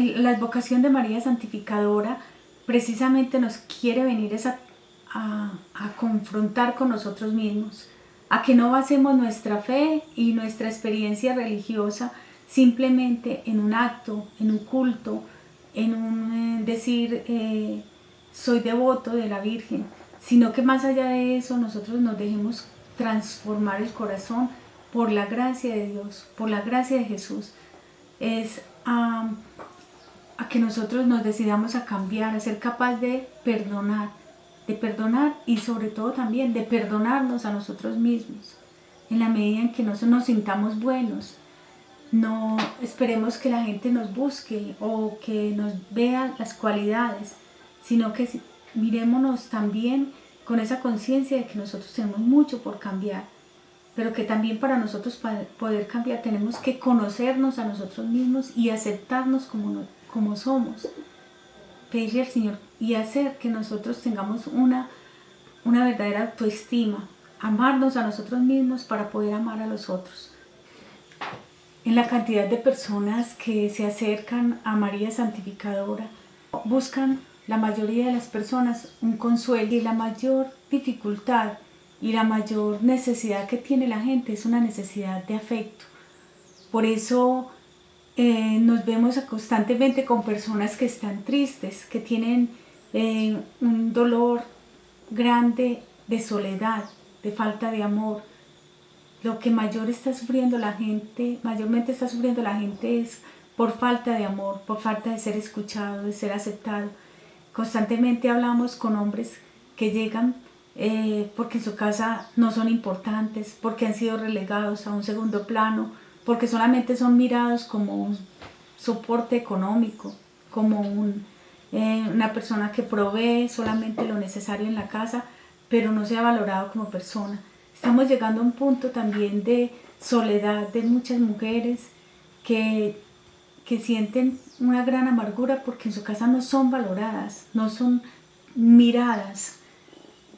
la advocación de María Santificadora precisamente nos quiere venir a, a confrontar con nosotros mismos, a que no basemos nuestra fe y nuestra experiencia religiosa simplemente en un acto, en un culto, en un eh, decir eh, soy devoto de la Virgen, sino que más allá de eso nosotros nos dejemos transformar el corazón por la gracia de Dios, por la gracia de Jesús. Es a que nosotros nos decidamos a cambiar, a ser capaz de perdonar, de perdonar y sobre todo también de perdonarnos a nosotros mismos, en la medida en que nosotros nos sintamos buenos. No esperemos que la gente nos busque o que nos vea las cualidades, sino que mirémonos también con esa conciencia de que nosotros tenemos mucho por cambiar, pero que también para nosotros poder cambiar tenemos que conocernos a nosotros mismos y aceptarnos como, como somos. Pedirle al Señor y hacer que nosotros tengamos una, una verdadera autoestima, amarnos a nosotros mismos para poder amar a los otros. En la cantidad de personas que se acercan a María Santificadora, buscan la mayoría de las personas un consuelo y la mayor dificultad y la mayor necesidad que tiene la gente es una necesidad de afecto. Por eso eh, nos vemos constantemente con personas que están tristes, que tienen eh, un dolor grande de soledad, de falta de amor. Lo que mayor está sufriendo la gente, mayormente está sufriendo la gente es por falta de amor, por falta de ser escuchado, de ser aceptado. Constantemente hablamos con hombres que llegan eh, porque en su casa no son importantes, porque han sido relegados a un segundo plano, porque solamente son mirados como un soporte económico, como eh, una persona que provee solamente lo necesario en la casa, pero no se ha valorado como persona. Estamos llegando a un punto también de soledad de muchas mujeres que, que sienten una gran amargura porque en su casa no son valoradas, no son miradas,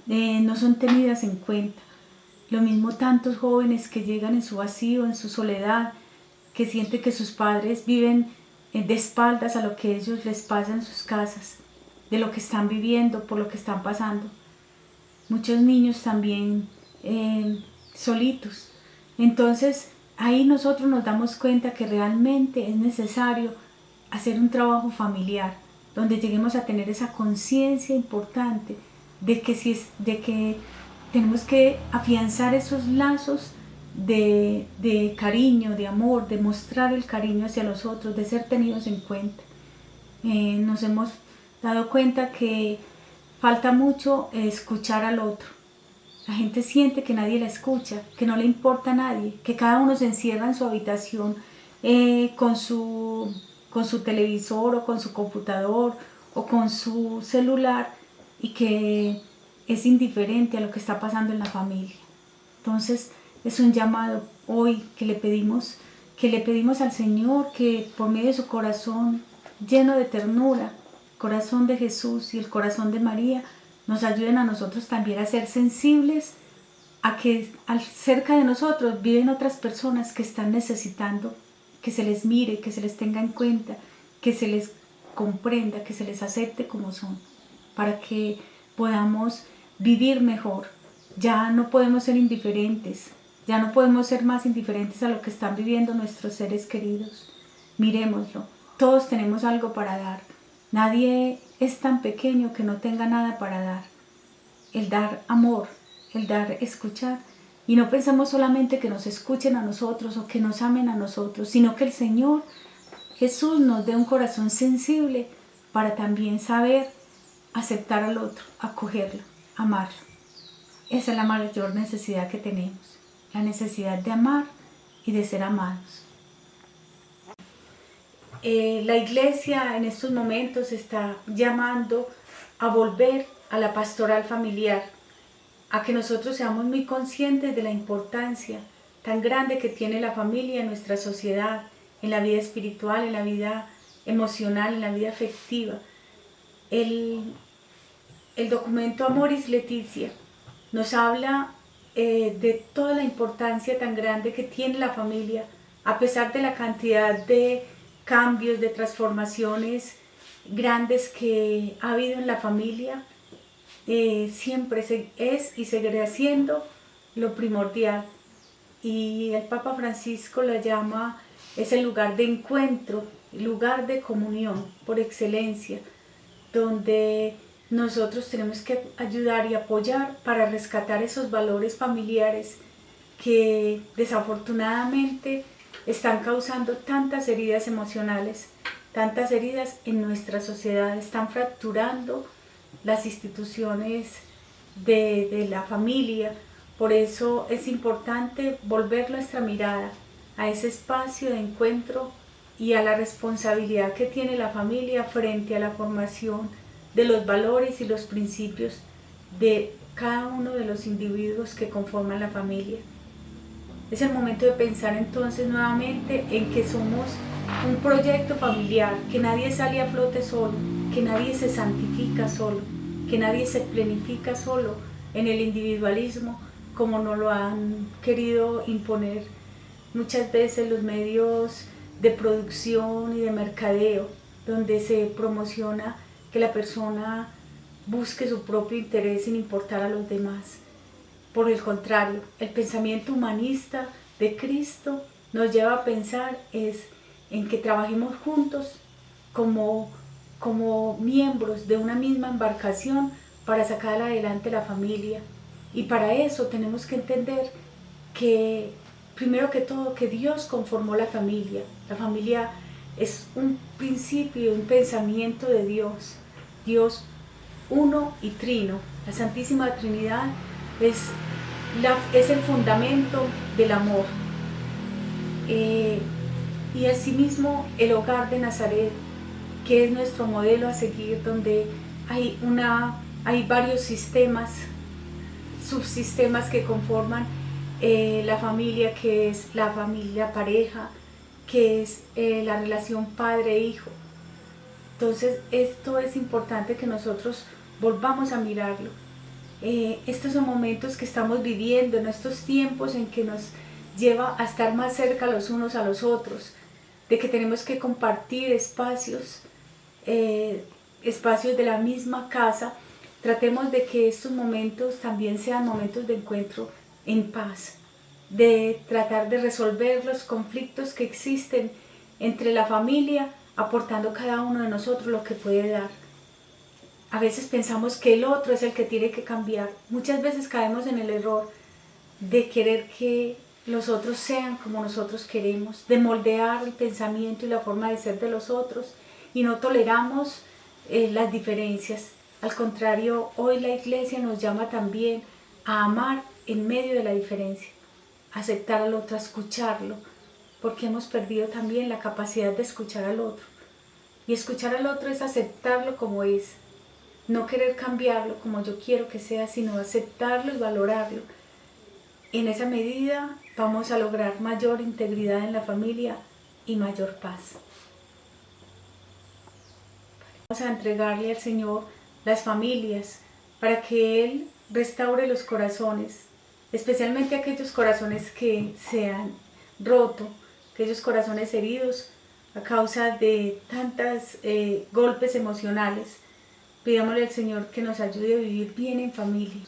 eh, no son tenidas en cuenta. Lo mismo tantos jóvenes que llegan en su vacío, en su soledad, que sienten que sus padres viven de espaldas a lo que ellos les pasa en sus casas, de lo que están viviendo, por lo que están pasando. Muchos niños también eh, solitos. Entonces ahí nosotros nos damos cuenta que realmente es necesario hacer un trabajo familiar, donde lleguemos a tener esa conciencia importante de que, si es, de que tenemos que afianzar esos lazos de, cariño, de amor, de mostrar el cariño hacia los otros, de ser tenidos en cuenta. Eh, nos hemos dado cuenta que falta mucho escuchar al otro. La gente siente que nadie la escucha, que no le importa a nadie, que cada uno se encierra en su habitación eh, con, su, con su televisor o con su computador o con su celular y que es indiferente a lo que está pasando en la familia. Entonces es un llamado hoy que le pedimos, que le pedimos al Señor que por medio de su corazón lleno de ternura, corazón de Jesús y el corazón de María, nos ayuden a nosotros también a ser sensibles a que cerca de nosotros viven otras personas que están necesitando que se les mire, que se les tenga en cuenta, que se les comprenda, que se les acepte como son, para que podamos vivir mejor. Ya no podemos ser indiferentes, ya no podemos ser más indiferentes a lo que están viviendo nuestros seres queridos. Miremoslo, todos tenemos algo para dar. Nadie es tan pequeño que no tenga nada para dar. El dar amor, el dar escuchar. Y no pensamos solamente que nos escuchen a nosotros o que nos amen a nosotros, sino que el Señor Jesús nos dé un corazón sensible para también saber aceptar al otro, acogerlo, amarlo. Esa es la mayor necesidad que tenemos, la necesidad de amar y de ser amados. Eh, la iglesia en estos momentos está llamando a volver a la pastoral familiar, a que nosotros seamos muy conscientes de la importancia tan grande que tiene la familia en nuestra sociedad, en la vida espiritual, en la vida emocional, en la vida afectiva. El, el documento Amoris Leticia nos habla eh, de toda la importancia tan grande que tiene la familia, a pesar de la cantidad de cambios, de transformaciones grandes que ha habido en la familia, eh, siempre es y seguirá siendo lo primordial. Y el Papa Francisco la llama, es el lugar de encuentro, lugar de comunión por excelencia, donde nosotros tenemos que ayudar y apoyar para rescatar esos valores familiares que desafortunadamente están causando tantas heridas emocionales, tantas heridas en nuestra sociedad, están fracturando las instituciones de, de la familia. Por eso es importante volver nuestra mirada a ese espacio de encuentro y a la responsabilidad que tiene la familia frente a la formación de los valores y los principios de cada uno de los individuos que conforman la familia. Es el momento de pensar entonces nuevamente en que somos un proyecto familiar, que nadie sale a flote solo, que nadie se santifica solo, que nadie se planifica solo en el individualismo como nos lo han querido imponer muchas veces los medios de producción y de mercadeo, donde se promociona que la persona busque su propio interés sin importar a los demás. Por el contrario, el pensamiento humanista de Cristo nos lleva a pensar es en que trabajemos juntos como, como miembros de una misma embarcación para sacar adelante la familia. Y para eso tenemos que entender que, primero que todo, que Dios conformó la familia. La familia es un principio, un pensamiento de Dios. Dios uno y trino. La Santísima Trinidad es, es el fundamento del amor. Eh, y asimismo el hogar de Nazaret, que es nuestro modelo a seguir, donde hay, una, hay varios sistemas, subsistemas que conforman eh, la familia, que es la familia pareja, que es eh, la relación padre-hijo. Entonces esto es importante que nosotros volvamos a mirarlo. Eh, estos son momentos que estamos viviendo, en estos tiempos en que nos lleva a estar más cerca los unos a los otros, de que tenemos que compartir espacios, eh, espacios de la misma casa, tratemos de que estos momentos también sean momentos de encuentro en paz, de tratar de resolver los conflictos que existen entre la familia, aportando cada uno de nosotros lo que puede dar. A veces pensamos que el otro es el que tiene que cambiar. Muchas veces caemos en el error de querer que los otros sean como nosotros queremos, de moldear el pensamiento y la forma de ser de los otros y no toleramos eh, las diferencias. Al contrario, hoy la iglesia nos llama también a amar en medio de la diferencia, aceptar al otro, escucharlo, porque hemos perdido también la capacidad de escuchar al otro. Y escuchar al otro es aceptarlo como es, no querer cambiarlo como yo quiero que sea, sino aceptarlo y valorarlo. En esa medida vamos a lograr mayor integridad en la familia y mayor paz. Vamos a entregarle al Señor las familias para que Él restaure los corazones, especialmente aquellos corazones que se han roto, aquellos corazones heridos a causa de tantos eh, golpes emocionales. Pidámosle al Señor que nos ayude a vivir bien en familia.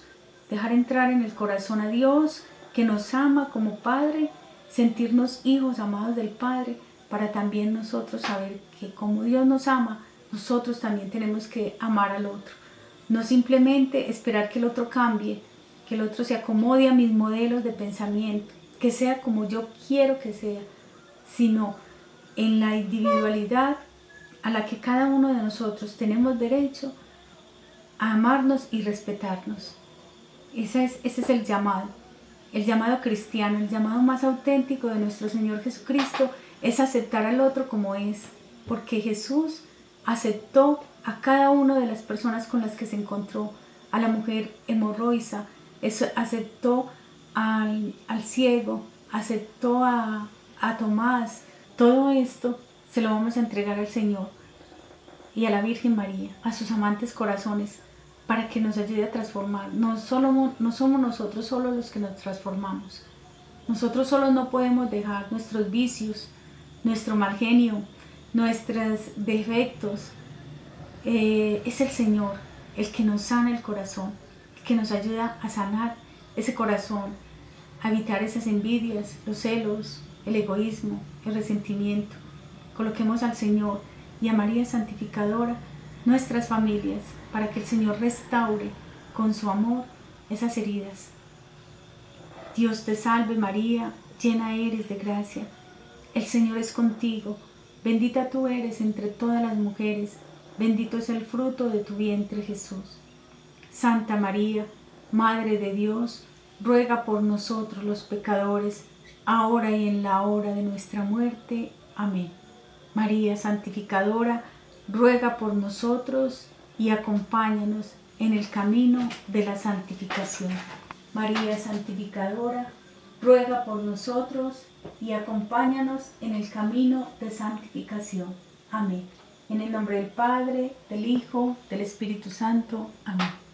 Dejar entrar en el corazón a Dios, que nos ama como Padre, sentirnos hijos amados del Padre, para también nosotros saber que como Dios nos ama, nosotros también tenemos que amar al otro. No simplemente esperar que el otro cambie, que el otro se acomode a mis modelos de pensamiento, que sea como yo quiero que sea, sino en la individualidad a la que cada uno de nosotros tenemos derecho a amarnos y respetarnos. Ese es, ese es el llamado, el llamado cristiano, el llamado más auténtico de nuestro Señor Jesucristo es aceptar al otro como es, porque Jesús aceptó a cada una de las personas con las que se encontró, a la mujer hemorroisa, aceptó al, al ciego, aceptó a, a Tomás, todo esto se lo vamos a entregar al Señor y a la Virgen María, a sus amantes corazones, para que nos ayude a transformar. No, solo, no somos nosotros solos los que nos transformamos. Nosotros solos no podemos dejar nuestros vicios, nuestro mal genio, nuestros defectos. Eh, es el Señor el que nos sana el corazón, el que nos ayuda a sanar ese corazón, a evitar esas envidias, los celos, el egoísmo, el resentimiento. Coloquemos al Señor y a María Santificadora nuestras familias para que el Señor restaure con su amor esas heridas. Dios te salve María, llena eres de gracia. El Señor es contigo, bendita tú eres entre todas las mujeres, bendito es el fruto de tu vientre Jesús. Santa María, Madre de Dios, ruega por nosotros los pecadores, ahora y en la hora de nuestra muerte. Amén. María Santificadora, ruega por nosotros y acompáñanos en el camino de la santificación. María Santificadora, ruega por nosotros y acompáñanos en el camino de santificación. Amén. En el nombre del Padre, del Hijo, del Espíritu Santo. Amén.